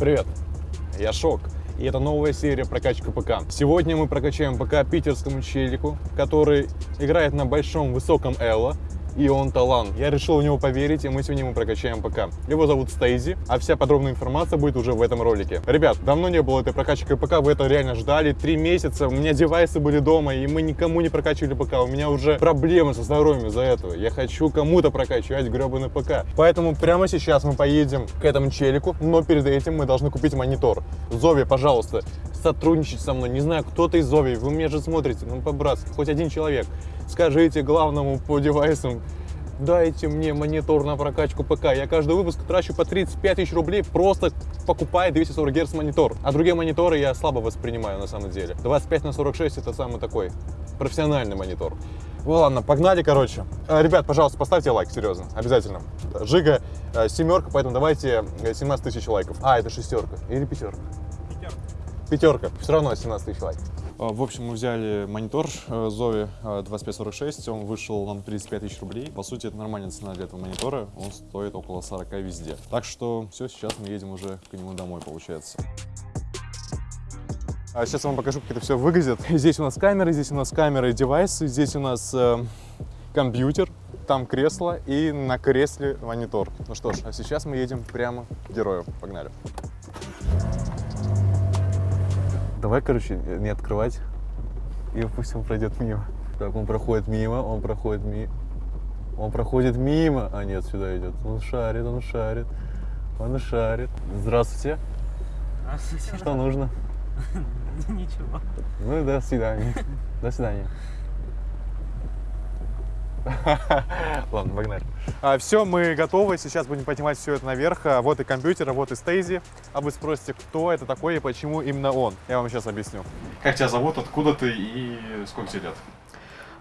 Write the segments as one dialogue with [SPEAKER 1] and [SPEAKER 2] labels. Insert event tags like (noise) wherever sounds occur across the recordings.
[SPEAKER 1] Привет, я Шок, и это новая серия прокачка ПК. Сегодня мы прокачаем ПК питерскому челику, который играет на большом высоком Elo, и он талант. Я решил в него поверить, и мы сегодня ему прокачаем ПК. Его зовут Стейзи, а вся подробная информация будет уже в этом ролике. Ребят, давно не было этой прокачки ПК, вы это реально ждали. Три месяца, у меня девайсы были дома, и мы никому не прокачивали ПК. У меня уже проблемы со здоровьем из-за этого. Я хочу кому-то прокачивать гребаный ПК. Поэтому прямо сейчас мы поедем к этому челику, но перед этим мы должны купить монитор. Зови, пожалуйста, сотрудничать со мной. Не знаю, кто-то из Зови, вы меня же смотрите, ну по-братски, хоть один человек. Скажите главному по девайсам, дайте мне монитор на прокачку ПК. Я каждый выпуск трачу по 35 тысяч рублей, просто покупая 240 Гц монитор. А другие мониторы я слабо воспринимаю на самом деле. 25 на 46 это самый такой профессиональный монитор. Ну ладно, погнали, короче. Э, Ребят, пожалуйста, поставьте лайк, серьезно, обязательно. Жига э, семерка, поэтому давайте э, 17 тысяч лайков. А, это шестерка или пятерка? Пятерка. Все равно 17 тысяч лайков. В общем, мы взяли монитор Zovi 2546, он вышел нам 35 тысяч рублей. По сути, это нормальная цена для этого монитора, он стоит около 40 везде. Так что все, сейчас мы едем уже к нему домой, получается. А сейчас я вам покажу, как это все выглядит. (laughs) Здесь у нас камеры, здесь у нас камеры и девайсы, здесь у нас э, компьютер, там кресло и на кресле монитор. Ну что ж, а сейчас мы едем прямо к герою. Погнали. Давай, короче, не открывать, и пусть он пройдет мимо. Так, он проходит мимо, он проходит мимо. Он проходит мимо. А нет, сюда идет. Он шарит, он шарит. Он шарит. Здравствуйте.
[SPEAKER 2] Здравствуйте.
[SPEAKER 1] Что нужно? (laughs)
[SPEAKER 2] Ничего.
[SPEAKER 1] Ну и до свидания. До свидания. (laughs) Ладно, погнали. А, все, мы готовы. Сейчас будем поднимать все это наверх. А, Вот и компьютер, а вот и Стейзи. А вы спросите, кто это такой и почему именно он? Я вам сейчас объясню. Как тебя зовут, откуда ты и сколько тебе лет?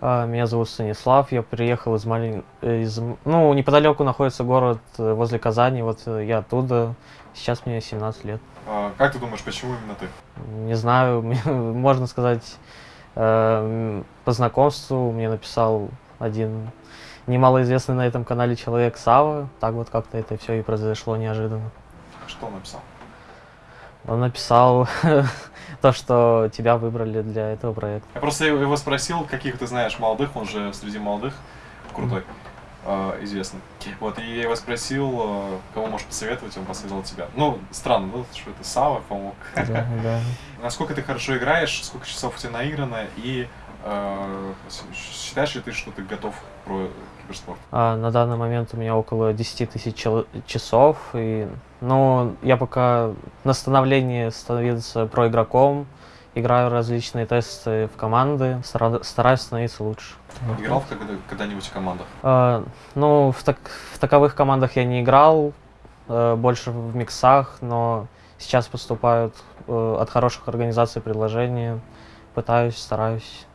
[SPEAKER 2] А, Меня зовут Станислав, я приехал из малень... э, из... Ну, неподалеку находится город э, возле Казани, вот э, я оттуда, сейчас мне 17 лет.
[SPEAKER 1] А, как ты думаешь, почему именно ты?
[SPEAKER 2] Не знаю, (laughs) можно сказать, э, по знакомству мне написал один немалоизвестный на этом канале человек Сава, так вот как-то это все и произошло неожиданно.
[SPEAKER 1] Что он написал?
[SPEAKER 2] Он написал (laughs) то, что тебя выбрали для этого проекта.
[SPEAKER 1] Я просто его спросил, каких ты знаешь молодых, он же среди молодых крутой, э, известный. Вот, и я его спросил, э, кого можешь посоветовать, он посоветовал тебя. Ну, странно, да, что это Сава помог.
[SPEAKER 2] Да, да. (laughs)
[SPEAKER 1] Насколько ты хорошо играешь, сколько часов у тебя наиграно, и считаешь ли ты, что ты готов про киберспорт?
[SPEAKER 2] А, на данный момент у меня около 10 тысяч часов. И, ну, я пока на становлении становиться проигроком. Играю различные тесты в команды, стара- стараюсь становиться лучше.
[SPEAKER 1] Играл в когда- когда-нибудь в командах?
[SPEAKER 2] А, ну, в, так- в таковых командах я не играл, э, больше в миксах, но сейчас поступают э, от хороших организаций предложения. Пытаюсь, стараюсь.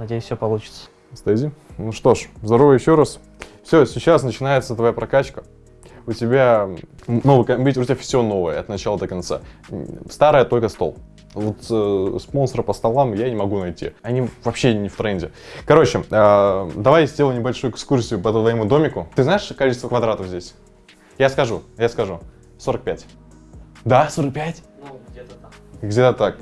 [SPEAKER 2] Надеюсь, все получится.
[SPEAKER 1] Стези. Ну что ж, здорово еще раз. Все, сейчас начинается твоя прокачка. У тебя новый компьютер, у тебя все новое от начала до конца. Старое только стол. Вот э, спонсора по столам я не могу найти. Они вообще не в тренде. Короче, э, давай сделаю небольшую экскурсию по твоему домику. Ты знаешь количество квадратов здесь? Я скажу, я скажу. 45. Да, 45?
[SPEAKER 2] Ну, где-то так.
[SPEAKER 1] Где-то так.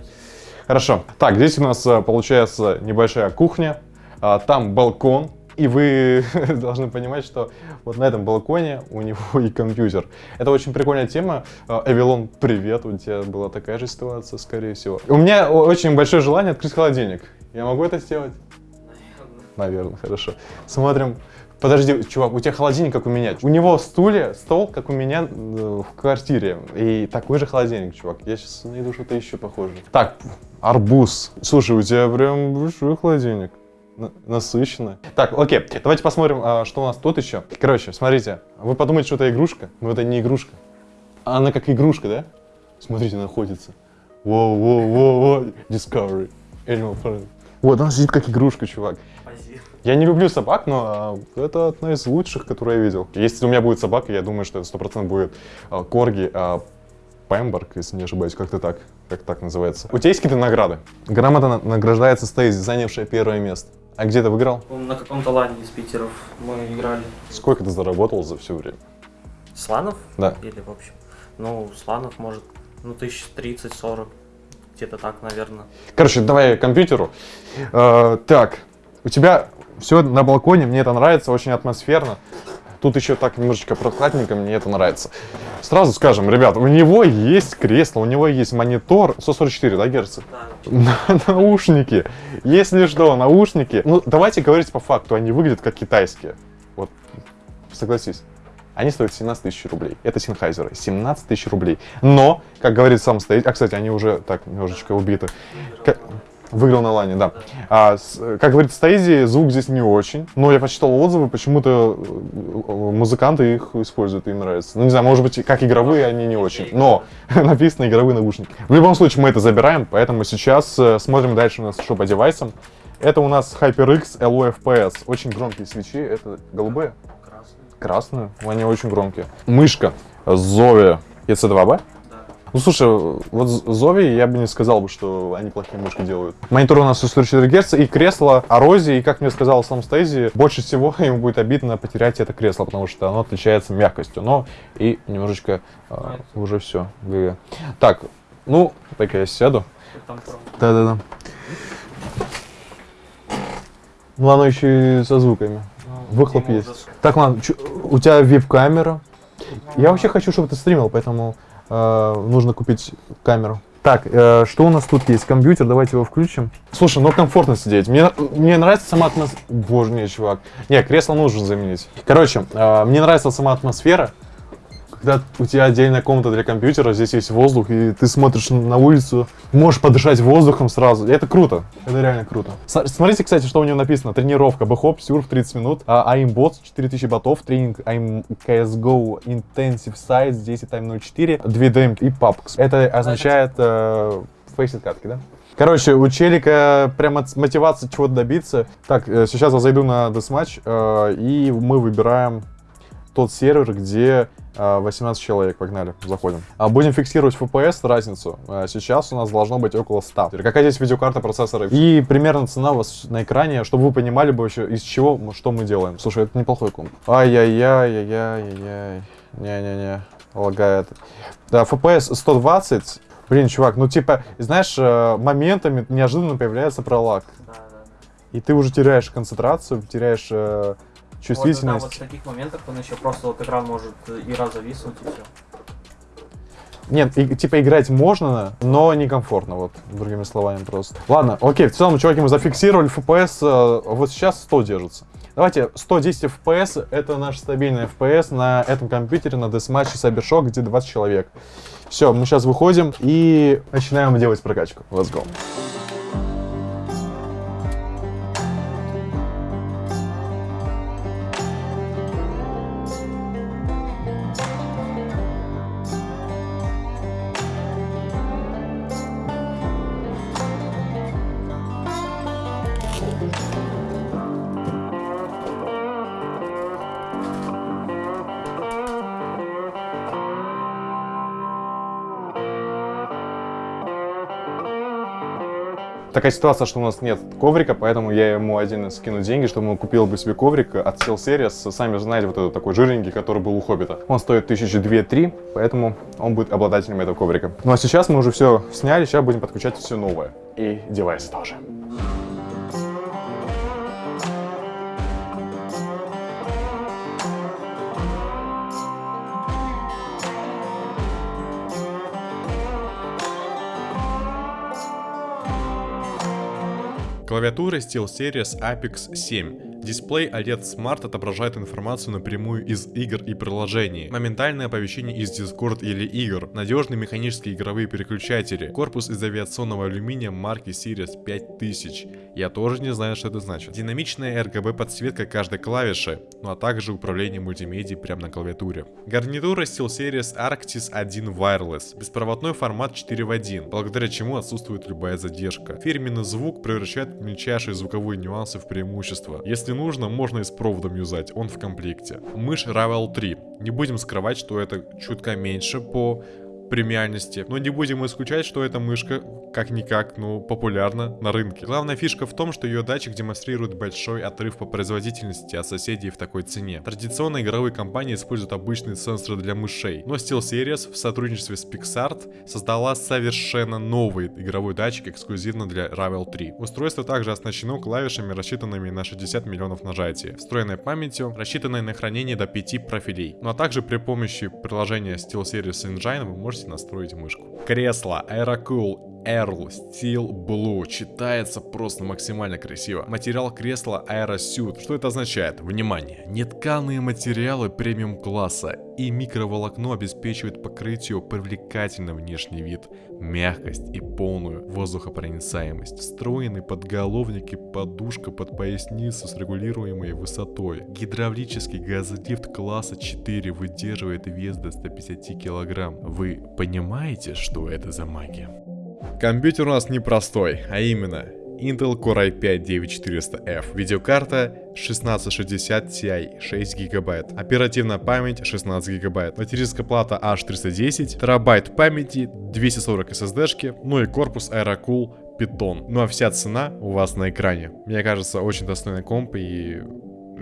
[SPEAKER 1] Хорошо. Так, здесь у нас э, получается небольшая кухня, а, там балкон, и вы (laughs) должны понимать, что вот на этом балконе у него и компьютер. Это очень прикольная тема. А, Эвилон, привет, у тебя была такая же ситуация, скорее всего. У меня очень большое желание открыть холодильник. Я могу это сделать? Наверное, хорошо. Смотрим. Подожди, чувак, у тебя холодильник, как у меня. У него стулья, стол, как у меня э, в квартире. И такой же холодильник, чувак. Я сейчас найду что-то еще похожее. Так, арбуз. Слушай, у тебя прям большой холодильник. На- Насыщенно. Так, окей, давайте посмотрим, а, что у нас тут еще. Короче, смотрите, вы подумаете, что это игрушка, но это не игрушка. Она как игрушка, да? Смотрите, находится. Воу-воу-воу-воу. Discovery. Animal Planet. Вот, она сидит как игрушка, чувак. Я не люблю собак, но а, это одна из лучших, которые я видел. Если у меня будет собака, я думаю, что это 100% будет а, Корги а, Пемберг, если не ошибаюсь, как-то так, как так называется. У тебя есть какие-то награды? Грамота на- награждается Стейзи, занявшая первое место. А где ты выиграл?
[SPEAKER 2] На каком-то лане из Питеров мы играли.
[SPEAKER 1] Сколько ты заработал за все время?
[SPEAKER 2] Сланов?
[SPEAKER 1] Да.
[SPEAKER 2] Или в общем? Ну, Сланов, может, Ну, тысяч тридцать-сорок. Где-то так, наверное.
[SPEAKER 1] Короче, давай компьютеру. Э, так, у тебя все на балконе, мне это нравится, очень атмосферно. Тут еще так немножечко прохладненько, мне это нравится. Сразу скажем, ребят, у него есть кресло, у него есть монитор 144, да, герца?
[SPEAKER 2] Да. (laughs)
[SPEAKER 1] Наушники. Если что, наушники. Ну, давайте говорить по факту, они выглядят как китайские. Вот, согласись. Они стоят 17 тысяч рублей. Это Синхайзеры. 17 тысяч рублей. Но, как говорит сам стоит, а, кстати, они уже так немножечко убиты. Как- Выиграл на лане, да. А, с- как говорит Стейзи, звук здесь не очень. Но я почитал отзывы, почему-то э, музыканты их используют, им нравится. Ну, не знаю, может быть, как игровые они не очень. Но (laughs) написано игровые наушники. В любом случае, мы это забираем, поэтому сейчас э, смотрим дальше у нас что по девайсам. Это у нас HyperX LOFPS. Очень громкие свечи. Это голубые?
[SPEAKER 2] Красный.
[SPEAKER 1] Красные. Они очень громкие. Мышка Zowie EC2B. Ну, слушай, вот Зови я бы не сказал бы, что они плохие мышки делают. Монитор у нас 144 Гц, и кресло Орози, и, как мне сказал сам Стейзи, больше всего (laughs) ему будет обидно потерять это кресло, потому что оно отличается мягкостью, но и немножечко а, уже все. Так, ну, так я сяду. Да-да-да. Ну, оно еще и со звуками.
[SPEAKER 2] ну,
[SPEAKER 1] Выхлоп есть. Так, ладно, у тебя веб-камера. Я вообще хочу, чтобы ты стримил, поэтому э, нужно купить камеру. Так, э, что у нас тут есть? Компьютер, давайте его включим. Слушай, ну комфортно сидеть. Мне, мне нравится сама атмосфера. Боже мой, чувак. Не, кресло нужно заменить. Короче, э, мне нравится сама атмосфера. Когда у тебя отдельная комната для компьютера, здесь есть воздух, и ты смотришь на улицу, можешь подышать воздухом сразу. Это круто. Это реально круто. Смотрите, кстати, что у него написано. Тренировка. Бэхоп, сюрф 30 минут. А, AIM-бот 4000 ботов. Тренинг AIM CSGO Intensive Sites 10 Time 04. 2 дм и PUBG. Это означает э, фейсит катки, да? Короче, у челика прям от- мотивация чего-то добиться. Так, э, сейчас я зайду на Deathmatch, э, и мы выбираем тот сервер, где э, 18 человек. Погнали, заходим. А Будем фиксировать FPS, разницу. Э, Сейчас у нас должно быть около 100. Какая здесь видеокарта процессора? И примерно цена у вас на экране, чтобы вы понимали бы вообще, из чего, что мы делаем. Слушай, это неплохой комп. Ай-яй-яй-яй-яй-яй. Не-не-не, лагает. Да, FPS 120. Блин, чувак, ну типа, знаешь, э, моментами неожиданно появляется пролаг.
[SPEAKER 2] Да, да, да.
[SPEAKER 1] И ты уже теряешь концентрацию, теряешь э,
[SPEAKER 2] Вот, да,
[SPEAKER 1] чувствительность.
[SPEAKER 2] вот в таких моментах он еще просто вот экран может и зависнуть и все.
[SPEAKER 1] Нет, и- типа играть можно, но некомфортно, вот, другими словами просто. Ладно, окей, в целом, чуваки, мы зафиксировали FPS, э, вот сейчас 100 держится. Давайте, 110 FPS, это наш стабильный FPS на этом компьютере, на Deathmatch и Cybershock, где 20 человек. Все, мы сейчас выходим и начинаем делать прокачку. Let's go. Такая ситуация, что у нас нет коврика, поэтому я ему один скину деньги, чтобы он купил бы себе коврик от Series. Сами знаете, вот этот такой жирненький, который был у Хоббита. Он стоит тысячи две-три, поэтому он будет обладателем этого коврика. Ну а сейчас мы уже все сняли, сейчас будем подключать все новое. И девайсы тоже.
[SPEAKER 3] Клавиатура SteelSeries Apex 7. Дисплей OLED Smart отображает информацию напрямую из игр и приложений. Моментальное оповещение из Discord или игр. Надежные механические игровые переключатели. Корпус из авиационного алюминия марки Series 5000. Я тоже не знаю, что это значит. Динамичная RGB подсветка каждой клавиши, ну а также управление мультимедией прямо на клавиатуре. Гарнитура SteelSeries Arctis 1 Wireless. Беспроводной формат 4 в 1, благодаря чему отсутствует любая задержка. Фирменный звук превращает мельчайшие звуковые нюансы в преимущество. Если нужно, можно и с проводом юзать, он в комплекте. Мышь Ravel 3. Не будем скрывать, что это чутка меньше по премиальности. Но не будем исключать, что эта мышка, как-никак, ну, популярна на рынке. Главная фишка в том, что ее датчик демонстрирует большой отрыв по производительности от соседей в такой цене. Традиционно игровые компании используют обычные сенсоры для мышей, но SteelSeries в сотрудничестве с PixArt создала совершенно новый игровой датчик эксклюзивно для Ravel 3. Устройство также оснащено клавишами, рассчитанными на 60 миллионов нажатий, встроенной памятью, рассчитанной на хранение до 5 профилей. Ну а также при помощи приложения SteelSeries Engine вы можете настроить мышку. Кресло Aerocool Earl Steel Blue читается просто максимально красиво. Материал кресла Aerosuit. Что это означает? Внимание! Нетканые материалы премиум класса и микроволокно обеспечивают покрытию привлекательный внешний вид, мягкость и полную воздухопроницаемость. Встроенный подголовник и подушка под поясницу с регулируемой высотой. Гидравлический газолифт класса 4 выдерживает вес до 150 килограмм. Вы понимаете, что это за магия? Компьютер у нас непростой, а именно Intel Core i5-9400F, видеокарта 1660 Ti 6 гигабайт, оперативная память 16 гигабайт, материнская плата H310, терабайт памяти, 240 SSD-шки, ну и корпус Aerocool Python. Ну а вся цена у вас на экране. Мне кажется, очень достойный комп и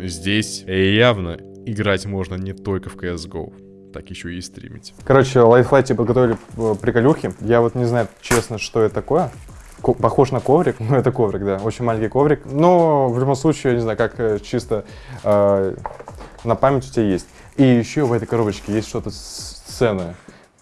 [SPEAKER 3] здесь явно играть можно не только в CSGO так еще и стримить.
[SPEAKER 1] Короче, лайфлайте подготовили э, приколюхи. Я вот не знаю, честно, что это такое. Ко похож на коврик, (laughs) ну это коврик, да, очень маленький коврик. Но в любом случае, я не знаю, как э, чисто э, на память у тебя есть. И еще в этой коробочке есть что-то ценное.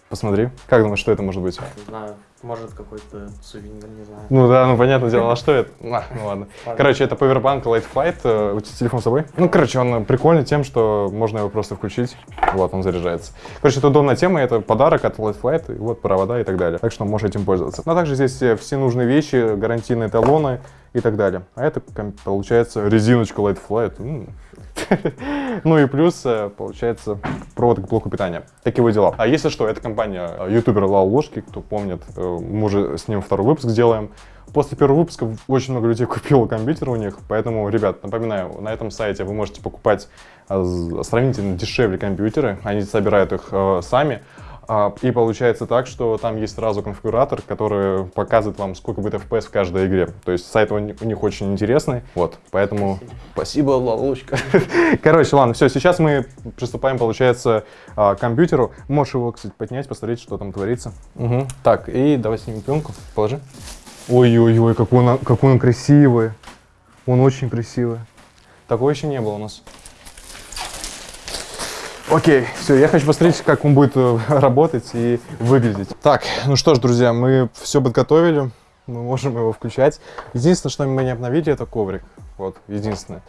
[SPEAKER 1] Посмотри. Как думаешь, что это может быть?
[SPEAKER 2] Не знаю, может какой-то сувенир, не знаю.
[SPEAKER 1] Ну да, ну понятное дело, а что это? (laughs) А, ну ладно. Короче, это Powerbank Light Flight. Э, у тебя телефон с собой? Ну, короче, он прикольный тем, что можно его просто включить. Вот, он заряжается. Короче, это удобная тема, это подарок от Light Flight, вот провода и так далее. Так что можешь этим пользоваться. Но также здесь все нужные вещи, гарантийные талоны и так далее. А это, получается, резиночка Light Flight. (laughs) Ну и плюс, э, получается, провод к блоку питания. Такие вот дела. А если что, это компания э, ютубер Лал Ложки, кто помнит, э, мы уже с ним второй выпуск сделаем. После первого выпуска очень много людей (laughs) купило компьютер у них, поэтому, ребят, напоминаю, на этом сайте вы можете покупать сравнительно дешевле компьютеры, они собирают их сами, и получается так, что там есть сразу конфигуратор, который показывает вам, сколько будет FPS в каждой игре. То есть сайт у них очень интересный. Вот, поэтому спасибо, Лалучка. (laughs) Короче, ладно, все, сейчас мы приступаем, получается, а, к компьютеру. Можешь его, кстати, поднять, посмотреть, что там творится. Угу. Так, и давай снимем пленку, положи. Ой-ой-ой, какой он, какой он красивый. Он очень красивый. Такого еще не было у нас. Окей, все, я хочу посмотреть, как он будет э, работать и выглядеть. Так, ну что ж, друзья, мы все подготовили, мы можем его включать. Единственное, что мы не обновили, это коврик. Вот, единственное.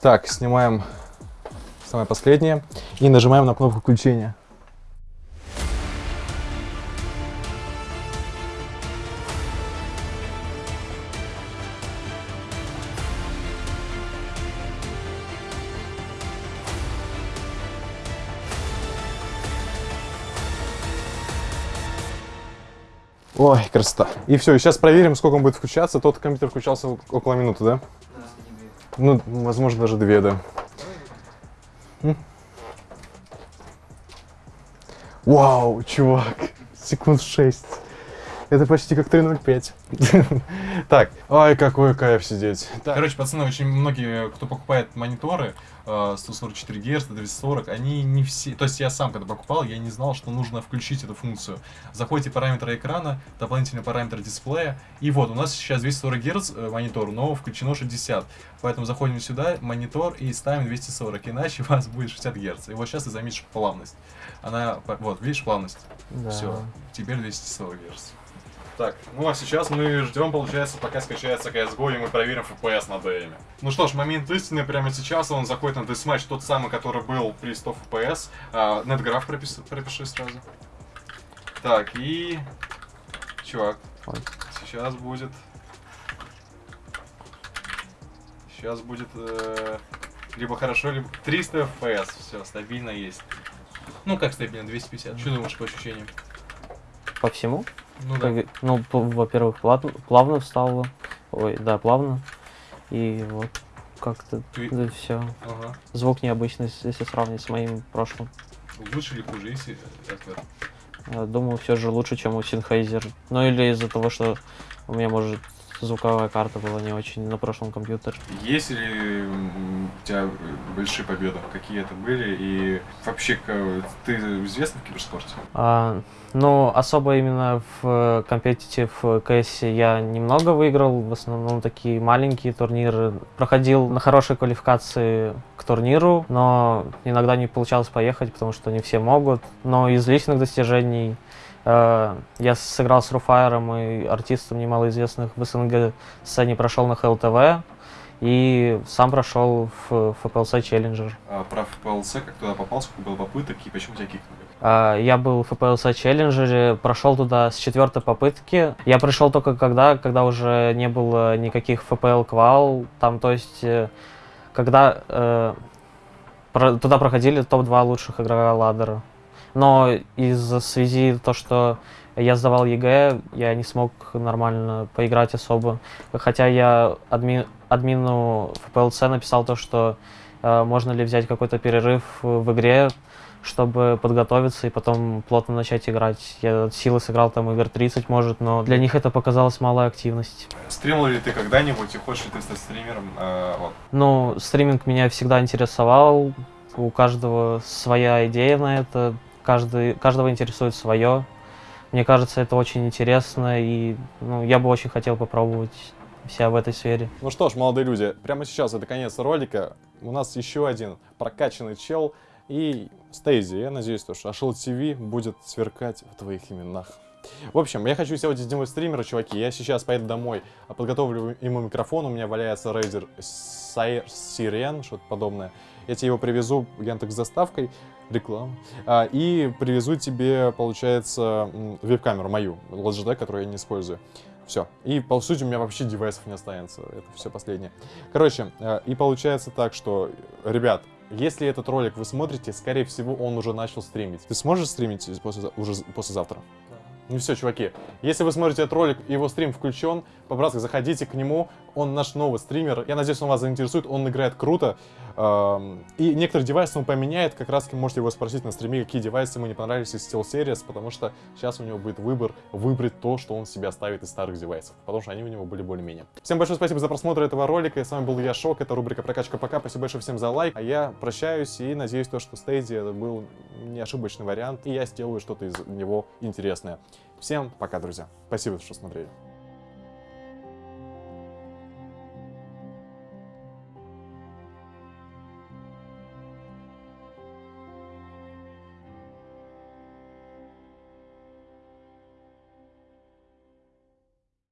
[SPEAKER 1] Так, снимаем самое последнее и нажимаем на кнопку включения. Ой, красота. И все, сейчас проверим, сколько он будет включаться. Тот компьютер включался около минуты, да? Ну, возможно, даже две, да. Вау, чувак, секунд 6. Это почти как 3.05. (laughs) так, ай, какой кайф сидеть. Короче, пацаны, очень многие, кто покупает мониторы, 144 Гц, 240, они не все... То есть я сам, когда покупал, я не знал, что нужно включить эту функцию. Заходите параметры экрана, дополнительный параметр дисплея, и вот, у нас сейчас 240 Гц э, монитор, но включено 60. Поэтому заходим сюда, монитор, и ставим 240, иначе (laughs) у вас будет 60 Гц. И вот сейчас ты заметишь плавность. Она, вот, видишь, плавность? Да. Все, теперь 240 Гц. Так, ну а сейчас мы ждем, получается, пока скачается CSGO, и мы проверим FPS на ДМе. Ну что ж, момент истины прямо сейчас, он заходит на десматч, тот самый, который был при 100 FPS. А, NetGraph пропиши, пропиши сразу. Так, и... Чувак, сейчас будет... Сейчас будет... Э, либо хорошо, либо 300 FPS, все, стабильно есть. Ну как стабильно, 250. Что думаешь по ощущениям?
[SPEAKER 2] По всему?
[SPEAKER 1] Ну, да.
[SPEAKER 2] ну во-первых, плавно, плавно встало. Ой, да, плавно. И вот как-то Ты... да, все. Ага. Звук необычный, если сравнить с моим прошлым.
[SPEAKER 1] Лучше или хуже, если это?
[SPEAKER 2] Э, Думаю, все же лучше, чем у Sennheiser. Ну или из-за того, что у меня, может, звуковая карта была не очень на прошлом компьютере.
[SPEAKER 3] Есть ли у тебя э, большие победы? Какие это были? И вообще, ты известный в киберспорте?
[SPEAKER 2] А, ну, особо именно в компетитив КС я немного выиграл, в основном такие маленькие турниры. Проходил на хорошей квалификации к турниру, но иногда не получалось поехать, потому что не все могут. Но из личных достижений э, я сыграл с Руфайером и артистом немалоизвестных в СНГ сцене прошел на ХЛТВ и сам прошел в FPLC Challenger.
[SPEAKER 3] А про ФПЛС, как туда попал, сколько было попыток и почему тебя кикнули?
[SPEAKER 2] А, Я был в FPLC Challenger, прошел туда с четвертой попытки. Я пришел только когда, когда уже не было никаких FPL квал. Там, то есть, э, когда э, про- туда проходили топ-2 лучших игрока ладдера. Но из-за связи то, что я сдавал ЕГЭ, я не смог нормально поиграть особо. Хотя я адми- админу FPLC написал то, что э, можно ли взять какой-то перерыв в игре, чтобы подготовиться и потом плотно начать играть. Я от силы сыграл там игр 30, может, но для них это показалось малая активность.
[SPEAKER 3] Стримил ли ты когда-нибудь и хочешь ли ты стать стримером? А, вот.
[SPEAKER 2] Ну, стриминг меня всегда интересовал. У каждого своя идея на это. Каждый, каждого интересует свое. Мне кажется, это очень интересно, и ну, я бы очень хотел попробовать себя в этой сфере.
[SPEAKER 1] Ну что ж, молодые люди, прямо сейчас это конец ролика. У нас еще один прокачанный чел и Стейзи. Я надеюсь, то, что Ашел ТВ будет сверкать в твоих именах. В общем, я хочу сегодня сделать стримера, чуваки. Я сейчас поеду домой, подготовлю ему микрофон. У меня валяется Razer Sire Siren, что-то подобное. Я тебе его привезу Яндекс с доставкой, реклама, а, и привезу тебе, получается, веб-камеру мою, Logitech, которую я не использую. Все. И, по сути, у меня вообще девайсов не останется. Это все последнее. Короче, э, и получается так, что, ребят, если этот ролик вы смотрите, скорее всего, он уже начал стримить. Ты сможешь стримить после, уже послезавтра? Ну все, чуваки, если вы смотрите этот ролик, его стрим включен, по-братски, заходите к нему, он наш новый стример, я надеюсь, он вас заинтересует, он играет круто, эм, и некоторые девайсы он поменяет, как раз можете его спросить на стриме, какие девайсы ему не понравились из Steel Series, потому что сейчас у него будет выбор выбрать то, что он себе оставит из старых девайсов, потому что они у него были более-менее. Всем большое спасибо за просмотр этого ролика, с вами был я, Шок, это рубрика Прокачка ПК, спасибо большое всем за лайк, а я прощаюсь и надеюсь, то, что Стейди это был не ошибочный вариант, и я сделаю что-то из него интересное. Всем пока, друзья. Спасибо, что смотрели.